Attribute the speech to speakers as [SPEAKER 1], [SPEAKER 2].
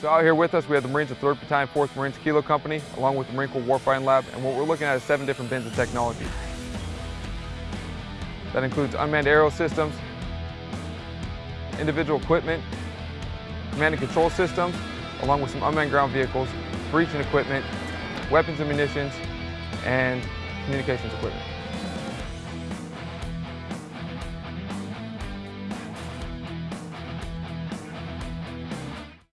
[SPEAKER 1] So out here with us, we have the Marines of 3rd Battalion, 4th Marines Kilo Company, along with the Marine Corps Warfighting Lab, and what we're looking at is seven different bins of technology. That includes unmanned aerial systems, individual equipment, command and control systems, along with some unmanned ground vehicles, breaching equipment, weapons and munitions, and communications equipment.